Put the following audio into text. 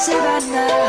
Savannah.